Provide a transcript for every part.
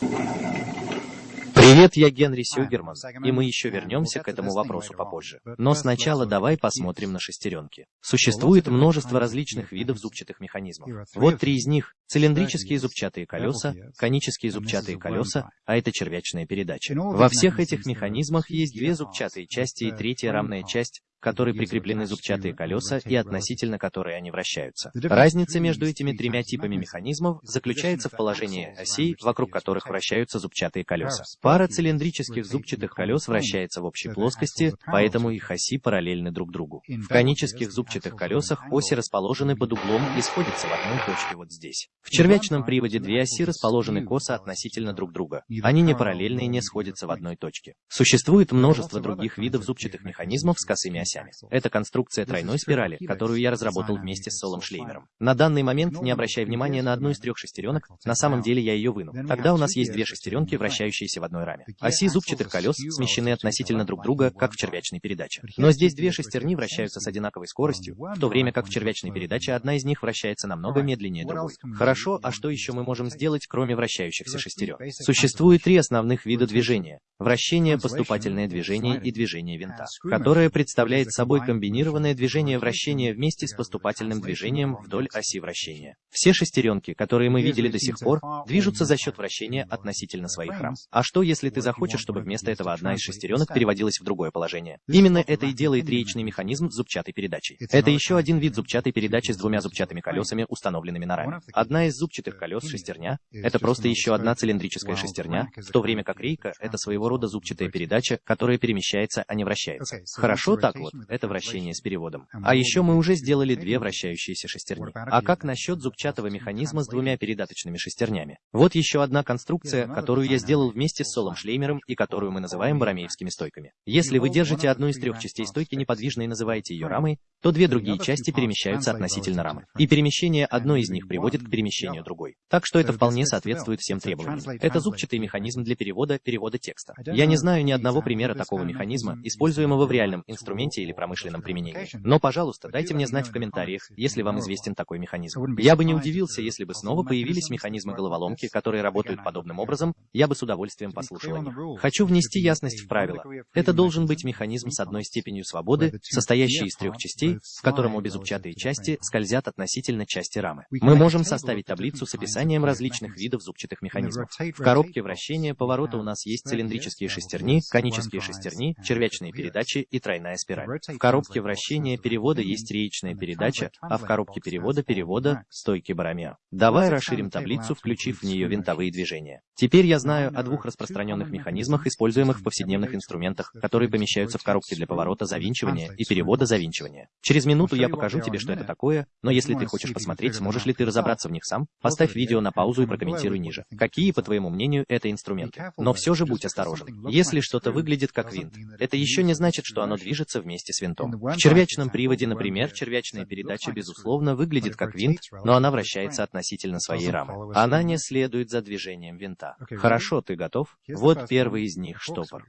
Привет, я Генри Сюгерман, и мы еще вернемся к этому вопросу попозже. Но сначала давай посмотрим на шестеренки. Существует множество различных видов зубчатых механизмов. Вот три из них – цилиндрические зубчатые колеса, конические зубчатые колеса, а это червячная передача. Во всех этих механизмах есть две зубчатые части и третья рамная часть, которой прикреплены зубчатые колеса и относительно которой они вращаются. Разница между этими тремя типами механизмов заключается в положении осей, вокруг которых вращаются зубчатые колеса. Пара цилиндрических зубчатых колес вращается в общей плоскости, поэтому их оси параллельны друг другу. В конических зубчатых колесах оси расположены под углом и сходятся в одной точке вот здесь. В червячном приводе две оси расположены косо относительно друг друга. Они не параллельны и не сходятся в одной точке. Существует множество других видов зубчатых механизмов с косыми осями осями. Это конструкция тройной спирали, которую я разработал вместе с Солом Шлеймером. На данный момент не обращай внимания на одну из трех шестеренок, на самом деле я ее выну. Тогда у нас есть две шестеренки, вращающиеся в одной раме. Оси зубчатых колес смещены относительно друг друга, как в червячной передаче. Но здесь две шестерни вращаются с одинаковой скоростью, в то время как в червячной передаче одна из них вращается намного медленнее другой. Хорошо, а что еще мы можем сделать, кроме вращающихся шестерен? Существует три основных вида движения. Вращение, поступательное движение и движение винта, которое представляет представляет собой комбинированное движение вращения вместе с поступательным движением вдоль оси вращения. Все шестеренки, которые мы видели до сих пор, движутся за счет вращения относительно своих рам. А что, если ты захочешь, чтобы вместо этого одна из шестеренок переводилась в другое положение? Именно это и делает реечный механизм зубчатой передачей. Это еще один вид зубчатой передачи с двумя зубчатыми колесами, установленными на раме. Одна из зубчатых колес шестерня — это просто еще одна цилиндрическая шестерня, в то время как рейка — это своего рода зубчатая передача, которая перемещается, а не вращается. Хорошо так вот? это вращение с переводом. А еще мы уже сделали две вращающиеся шестерни. А как насчет зубчатого механизма с двумя передаточными шестернями? Вот еще одна конструкция, которую я сделал вместе с Солом Шлеймером и которую мы называем барамеевскими стойками. Если вы держите одну из трех частей стойки неподвижно и называете ее рамой, то две другие части перемещаются относительно рамы. И перемещение одной из них приводит к перемещению другой. Так что это вполне соответствует всем требованиям. Это зубчатый механизм для перевода, перевода текста. Я не знаю ни одного примера такого механизма, используемого в реальном инструменте или промышленном применении. Но, пожалуйста, дайте мне знать в комментариях, если вам известен такой механизм. Я бы не удивился, если бы снова появились механизмы головоломки, которые работают подобным образом, я бы с удовольствием послушал о них. Хочу внести ясность в правила. Это должен быть механизм с одной степенью свободы, состоящий из трех частей, в котором обе зубчатые части скользят относительно части рамы. Мы можем составить таблицу с описанием различных видов зубчатых механизмов. В коробке вращения поворота у нас есть цилиндрические шестерни, конические шестерни, червячные передачи и тройная спираль. В коробке вращения перевода есть реечная передача, а в коробке перевода перевода — стойки баромер. Давай расширим таблицу, включив в нее винтовые движения. Теперь я знаю о двух распространенных механизмах, используемых в повседневных инструментах, которые помещаются в коробке для поворота завинчивания и перевода завинчивания. Через минуту я покажу тебе, что это такое, но если ты хочешь посмотреть, сможешь ли ты разобраться в них сам, поставь видео на паузу и прокомментируй ниже. Какие, по твоему мнению, это инструменты? Но все же будь осторожен. Если что-то выглядит как винт, это еще не значит, что оно движется вместе вместе с винтом. В червячном приводе, например, червячная передача, безусловно, выглядит как винт, но она вращается относительно своей рамы. Она не следует за движением винта. Хорошо, ты готов? Вот первый из них штопор.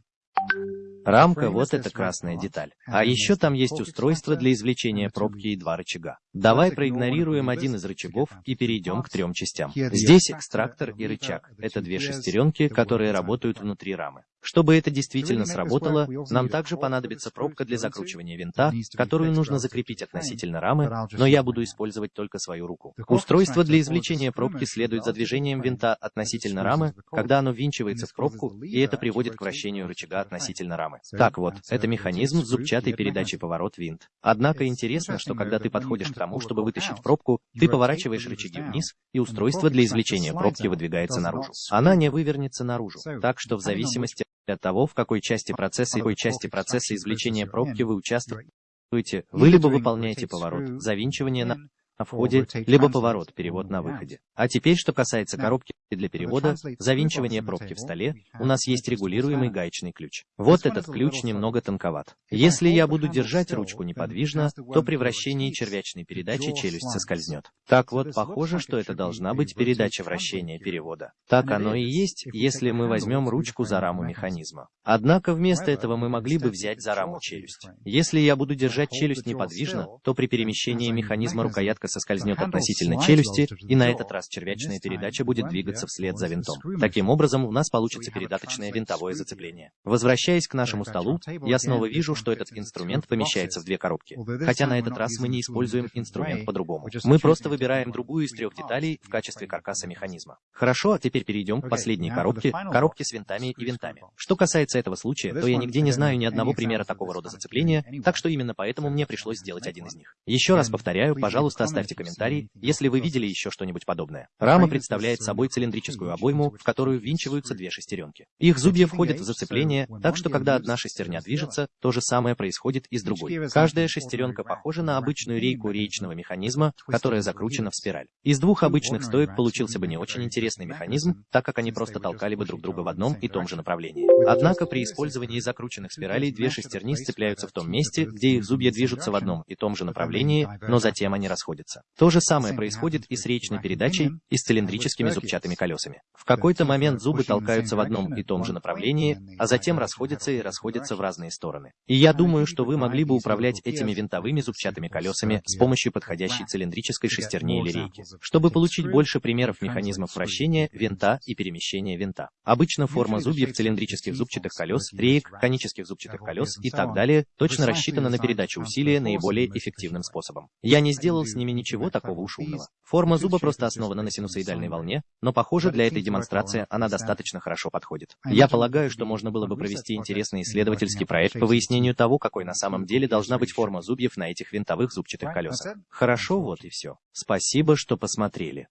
Рамка, вот эта красная деталь. А еще там есть устройство для извлечения пробки и два рычага. Давай проигнорируем один из рычагов и перейдем к трем частям. Здесь экстрактор и рычаг. Это две шестеренки, которые работают внутри рамы. Чтобы это действительно сработало, нам также понадобится пробка для закручивания винта, которую нужно закрепить относительно рамы, но я буду использовать только свою руку. Устройство для извлечения пробки следует за движением винта относительно рамы, когда оно ввинчивается в пробку, и это приводит к вращению рычага относительно рамы. Так вот, это механизм зубчатой передачей поворот-винт. Однако интересно, что когда ты подходишь к тому, чтобы вытащить пробку, ты поворачиваешь рычаги вниз, и устройство для извлечения пробки выдвигается наружу. Она не вывернется наружу, так что в зависимости от того, в какой части процесса и какой части процесса извлечения пробки вы участвуете, вы либо выполняете поворот, завинчивание на на входе, либо поворот, перевод на выходе. А теперь, что касается коробки для перевода, завинчивания пробки в столе, у нас есть регулируемый гаечный ключ. Вот этот ключ немного тонковат. Если я буду держать ручку неподвижно, то при вращении червячной передачи челюсть соскользнет. Так вот, похоже, что это должна быть передача вращения перевода. Так оно и есть, если мы возьмем ручку за раму механизма. Однако вместо этого мы могли бы взять за раму челюсть. Если я буду держать челюсть неподвижно, то при перемещении механизма рукоятка соскользнет относительно челюсти, и на этот раз червячная передача будет двигаться вслед за винтом. Таким образом, у нас получится передаточное винтовое зацепление. Возвращаясь к нашему столу, я снова вижу, что этот инструмент помещается в две коробки. Хотя на этот раз мы не используем инструмент по-другому. Мы просто выбираем другую из трех деталей в качестве каркаса механизма. Хорошо, а теперь перейдем к последней коробке, коробке с винтами и винтами. Что касается этого случая, то я нигде не знаю ни одного примера такого рода зацепления, так что именно поэтому мне пришлось сделать один из них. Еще раз повторяю, пожалуйста, оставьте комментарий, если вы видели еще что-нибудь подобное. Рама представляет собой цилиндрическую обойму, в которую ввинчиваются две шестеренки. Их зубья входят в зацепление, так что когда одна шестерня движется, то же самое происходит и с другой. Каждая шестеренка похожа на обычную рейку реечного механизма, которая закручена в спираль. Из двух обычных стоек получился бы не очень интересный механизм, так как они просто толкали бы друг друга в одном и том же направлении. Однако при использовании закрученных спиралей две шестерни сцепляются в том месте, где их зубья движутся в одном и том же направлении, но затем они расходятся. То же самое происходит и с речной передачей, и с цилиндрическими зубчатыми колесами. В какой-то момент зубы толкаются в одном и том же направлении, а затем расходятся и расходятся в разные стороны. И я думаю, что вы могли бы управлять этими винтовыми зубчатыми колесами с помощью подходящей цилиндрической шестерни или рейки, чтобы получить больше примеров механизмов вращения, винта и перемещения винта. Обычно форма зубьев цилиндрических зубчатых колес, реек, конических зубчатых колес и так далее точно рассчитана на передачу усилия наиболее эффективным способом. Я не сделал с ними ничего такого уж умного. Форма зуба просто основана на синусоидальной волне, но похоже для этой демонстрации она достаточно хорошо подходит. Я полагаю, что можно было бы провести интересный исследовательский проект по выяснению того, какой на самом деле должна быть форма зубьев на этих винтовых зубчатых колесах. Хорошо, вот и все. Спасибо, что посмотрели.